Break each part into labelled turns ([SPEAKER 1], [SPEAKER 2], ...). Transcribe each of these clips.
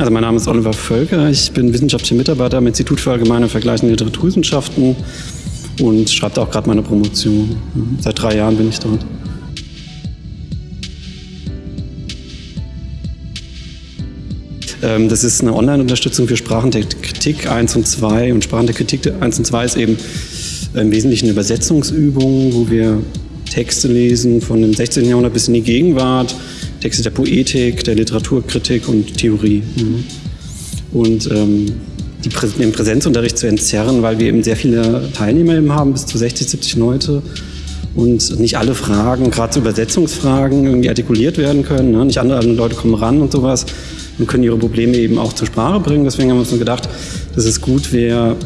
[SPEAKER 1] Also mein Name ist Oliver Völker, ich bin wissenschaftlicher Mitarbeiter am Institut für allgemeine und vergleichende Literaturwissenschaften und schreibe auch gerade meine Promotion. Seit drei Jahren bin ich dort. Ähm, das ist eine Online-Unterstützung für Sprachen der Kritik 1 und 2 und Sprachen der Kritik 1 und 2 ist eben im Wesentlichen eine Übersetzungsübung, wo wir Texte lesen von dem 16. Jahrhundert bis in die Gegenwart, Texte der Poetik, der Literaturkritik und Theorie. Mhm. Und ähm, die Prä den Präsenzunterricht zu entzerren, weil wir eben sehr viele Teilnehmer eben haben, bis zu 60, 70 Leute. Und nicht alle Fragen, gerade so Übersetzungsfragen, irgendwie artikuliert werden können. Ne? Nicht andere Leute kommen ran und sowas und können ihre Probleme eben auch zur Sprache bringen. Deswegen haben wir uns gedacht, dass es gut wäre,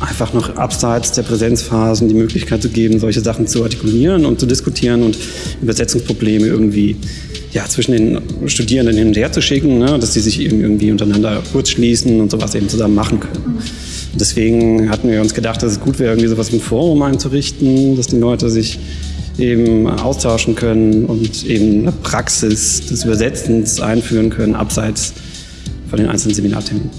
[SPEAKER 1] einfach noch abseits der Präsenzphasen die Möglichkeit zu geben, solche Sachen zu artikulieren und zu diskutieren und Übersetzungsprobleme irgendwie ja, zwischen den Studierenden hin und her zu schicken, ne, dass sie sich eben irgendwie untereinander kurz schließen und sowas eben zusammen machen können. Und deswegen hatten wir uns gedacht, dass es gut wäre, irgendwie sowas ein Forum einzurichten, dass die Leute sich eben austauschen können und eben eine Praxis des Übersetzens einführen können, abseits von den einzelnen Seminarterminen.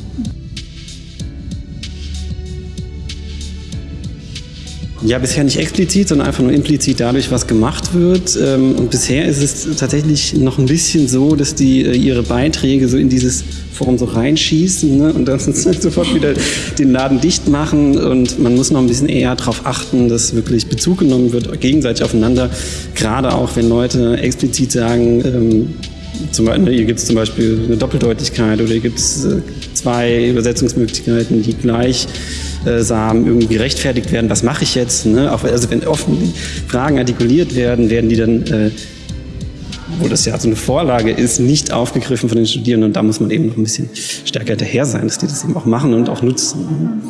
[SPEAKER 1] Ja, bisher nicht explizit, sondern einfach nur implizit dadurch, was gemacht wird. Ähm, und bisher ist es tatsächlich noch ein bisschen so, dass die äh, ihre Beiträge so in dieses Forum so reinschießen ne? und dann sofort wieder den Laden dicht machen. Und man muss noch ein bisschen eher darauf achten, dass wirklich Bezug genommen wird, gegenseitig aufeinander. Gerade auch, wenn Leute explizit sagen, ähm, zum hier gibt es zum Beispiel eine Doppeldeutigkeit oder hier gibt es äh, zwei Übersetzungsmöglichkeiten, die gleich Samen irgendwie gerechtfertigt werden, was mache ich jetzt? Ne? Also wenn offen Fragen artikuliert werden, werden die dann, äh, wo das ja so eine Vorlage ist, nicht aufgegriffen von den Studierenden. Und da muss man eben noch ein bisschen stärker hinterher sein, dass die das eben auch machen und auch nutzen.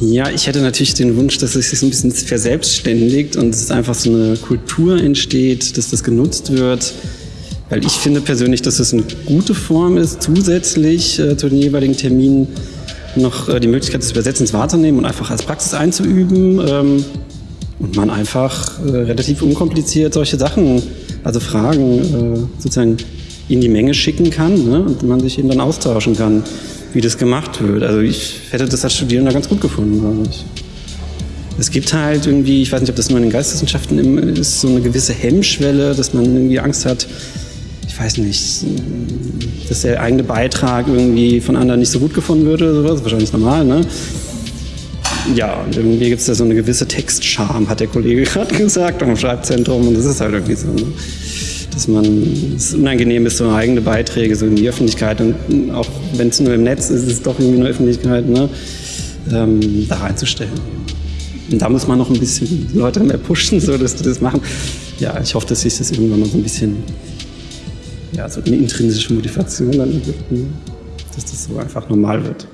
[SPEAKER 1] Ja, ich hätte natürlich den Wunsch, dass es sich ein bisschen verselbstständigt und es einfach so eine Kultur entsteht, dass das genutzt wird, weil ich finde persönlich, dass es eine gute Form ist, zusätzlich äh, zu den jeweiligen Terminen noch äh, die Möglichkeit des Übersetzens wahrzunehmen und einfach als Praxis einzuüben. Ähm, und man einfach äh, relativ unkompliziert solche Sachen, also Fragen äh, sozusagen in die Menge schicken kann ne? und man sich eben dann austauschen kann, wie das gemacht wird. Also ich hätte das als Studierender ganz gut gefunden, glaube ich. Es gibt halt irgendwie, ich weiß nicht, ob das nur in den Geisteswissenschaften ist, so eine gewisse Hemmschwelle, dass man irgendwie Angst hat, ich weiß nicht, dass der eigene Beitrag irgendwie von anderen nicht so gut gefunden würde oder sowas, wahrscheinlich normal, ne? Ja, und irgendwie gibt es da so eine gewisse Textscham, hat der Kollege gerade gesagt, am Schreibzentrum und das ist halt irgendwie so, ne? Dass man, es unangenehm ist, so eigene Beiträge so in die Öffentlichkeit und auch wenn es nur im Netz ist, ist es doch irgendwie eine Öffentlichkeit, ne? Ähm, da reinzustellen. Und da muss man noch ein bisschen Leute mehr pushen, so dass die das machen. Ja, ich hoffe, dass sich das irgendwann mal so ein bisschen ja, so eine intrinsische Motivation dann gibt, dass das so einfach normal wird.